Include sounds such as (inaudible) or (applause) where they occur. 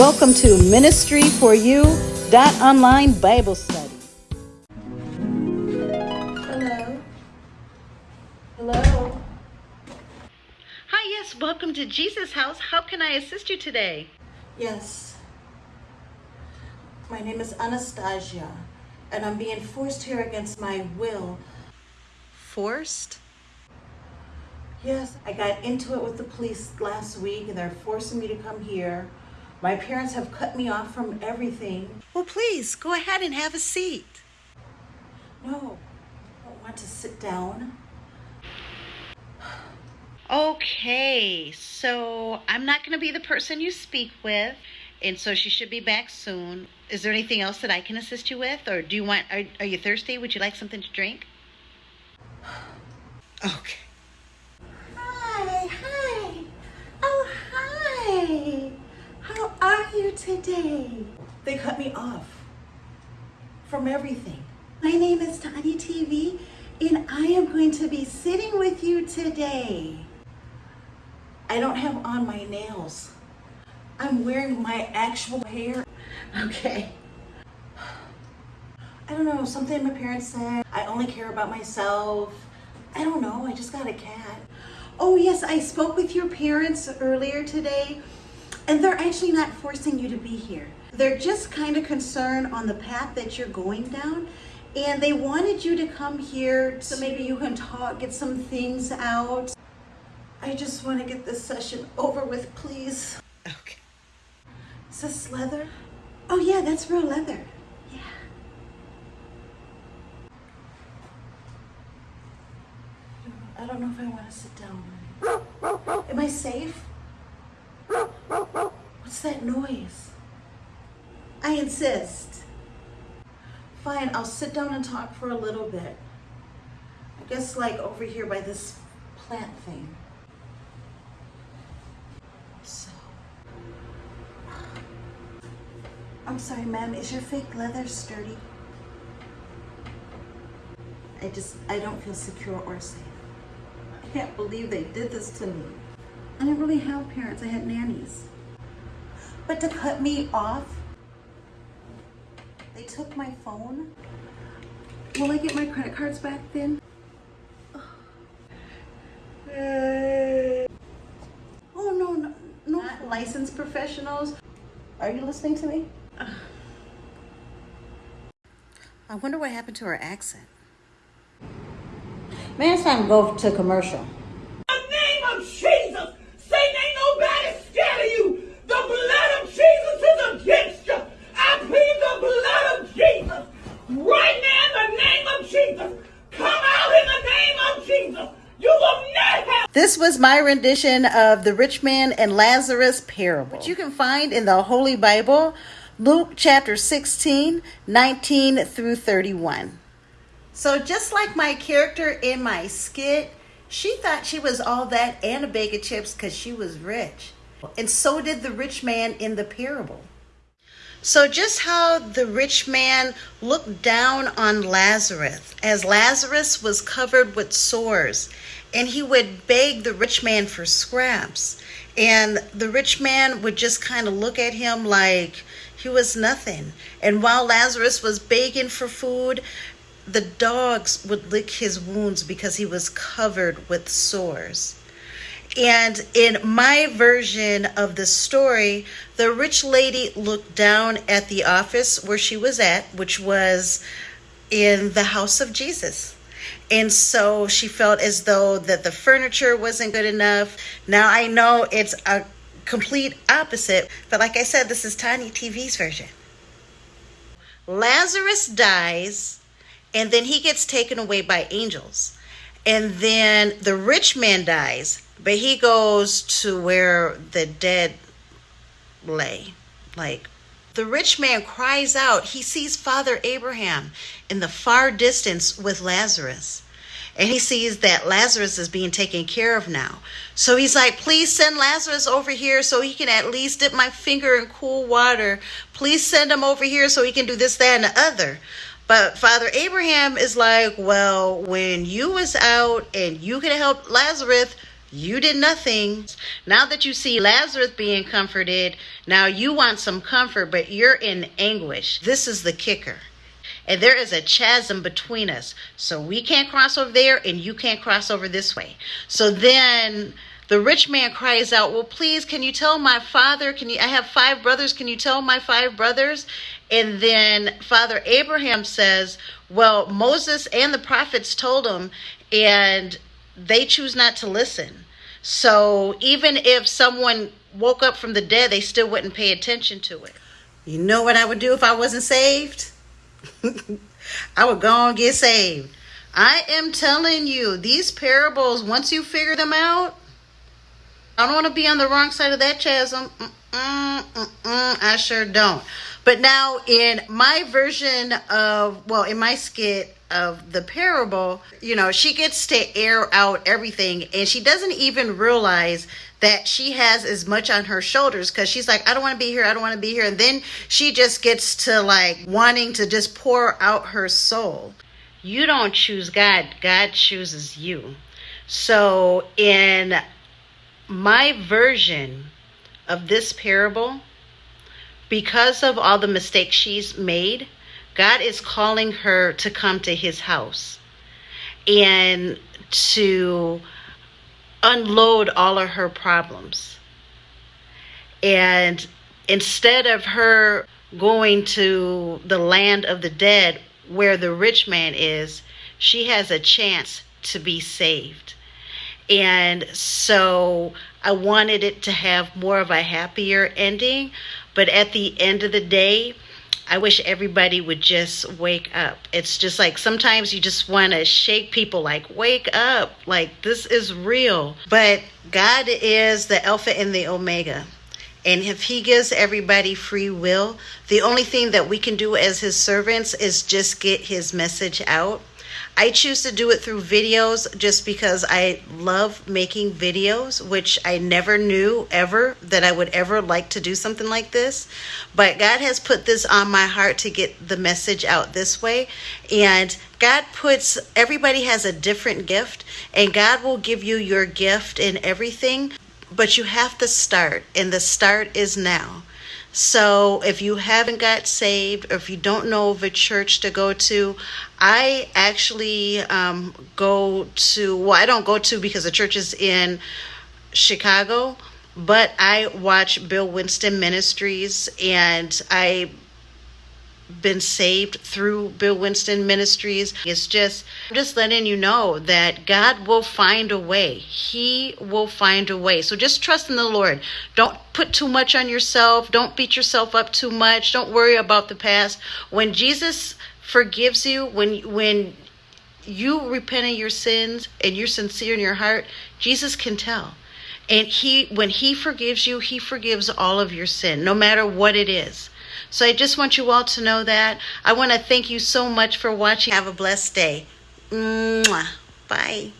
Welcome to Ministry for You dot online Bible study. Hello. Hello. Hi, yes, welcome to Jesus House. How can I assist you today? Yes. My name is Anastasia, and I'm being forced here against my will. Forced? Yes, I got into it with the police last week, and they're forcing me to come here. My parents have cut me off from everything. Well, please go ahead and have a seat. No, I don't want to sit down. Okay, so I'm not going to be the person you speak with, and so she should be back soon. Is there anything else that I can assist you with, or do you want? Are, are you thirsty? Would you like something to drink? Okay. Hi, hi. Oh, hi. Are you today? They cut me off from everything. My name is Tanya TV, and I am going to be sitting with you today. I don't have on my nails. I'm wearing my actual hair. Okay. I don't know, something my parents said. I only care about myself. I don't know, I just got a cat. Oh, yes, I spoke with your parents earlier today, and they're actually not forcing you to be here. They're just kind of concerned on the path that you're going down, and they wanted you to come here so maybe you can talk, get some things out. I just want to get this session over with, please. Okay. Is this leather? Oh, yeah, that's real leather. Yeah. I don't know if I want to sit down. Am I safe? What's that noise? I insist. Fine, I'll sit down and talk for a little bit. I guess like over here by this plant thing. So. I'm sorry, ma'am, is your fake leather sturdy? I just, I don't feel secure or safe. I can't believe they did this to me. I didn't really have parents, I had nannies. But to cut me off, they took my phone. Will I get my credit cards back then? Oh, no, no, no. Not licensed professionals. Are you listening to me? I wonder what happened to her accent. Man, it's time to go to commercial. the name of Jesus. Satan ain't nobody scared of you. The blood of Jesus is against you. I plead the blood of Jesus. Right now in the name of Jesus. Come out in the name of Jesus. You will not have This was my rendition of the rich man and Lazarus parable, which you can find in the Holy Bible, Luke chapter 16, 19 through 31. So, just like my character in my skit, she thought she was all that and a bag of chips because she was rich. And so did the rich man in the parable. So, just how the rich man looked down on Lazarus as Lazarus was covered with sores, and he would beg the rich man for scraps. And the rich man would just kind of look at him like he was nothing. And while Lazarus was begging for food, the dogs would lick his wounds because he was covered with sores. And in my version of the story, the rich lady looked down at the office where she was at, which was in the house of Jesus. And so she felt as though that the furniture wasn't good enough. Now I know it's a complete opposite, but like I said, this is Tiny TV's version. Lazarus dies, and then he gets taken away by angels. And then the rich man dies, but he goes to where the dead lay. Like the rich man cries out, he sees Father Abraham in the far distance with Lazarus. And he sees that Lazarus is being taken care of now. So he's like, please send Lazarus over here so he can at least dip my finger in cool water. Please send him over here so he can do this, that, and the other. But Father Abraham is like, well, when you was out and you could help Lazarus, You did nothing. Now that you see Lazarus being comforted, now you want some comfort, but you're in anguish. This is the kicker. And there is a chasm between us. So we can't cross over there, and you can't cross over this way. So then the rich man cries out, Well, please, can you tell my father? Can you I have five brothers? Can you tell my five brothers? And then Father Abraham says, Well, Moses and the prophets told him, and they choose not to listen. So even if someone woke up from the dead, they still wouldn't pay attention to it. You know what I would do if I wasn't saved? (laughs) I would go and get saved. I am telling you, these parables, once you figure them out, I don't want to be on the wrong side of that chasm. Mm-mm, mm-mm, I sure don't. But now, in my version of, well, in my skit of the parable, you know, she gets to air out everything and she doesn't even realize that she has as much on her shoulders because she's like, I don't want to be here, I don't want to be here. And then she just gets to like wanting to just pour out her soul. You don't choose God, God chooses you. So, in my version of this parable, because of all the mistakes she's made, God is calling her to come to his house and to unload all of her problems. And instead of her going to the land of the dead where the rich man is, she has a chance to be saved. And so I wanted it to have more of a happier ending. But at the end of the day, I wish everybody would just wake up. It's just like sometimes you just want to shake people, like, wake up. Like, this is real. But God is the Alpha and the Omega. And if He gives everybody free will, the only thing that we can do as His servants is just get His message out I choose to do it through videos just because I love making videos, which I never knew ever that I would ever like to do something like this. But God has put this on my heart to get the message out this way. And God puts, everybody has a different gift, and God will give you your gift in everything. But you have to start, and the start is now. So if you haven't got saved or if you don't know of a church to go to, I actually um, go to, well, I don't go to because the church is in Chicago, but I watch Bill Winston Ministries and I been saved through Bill Winston Ministries. It's just I'm just letting you know that God will find a way. He will find a way. So just trust in the Lord. Don't put too much on yourself. Don't beat yourself up too much. Don't worry about the past. When Jesus forgives you, when when you repent of your sins and you're sincere in your heart, Jesus can tell. And he when he forgives you, he forgives all of your sin, no matter what it is. So I just want you all to know that. I want to thank you so much for watching. Have a blessed day. Mwah. Bye.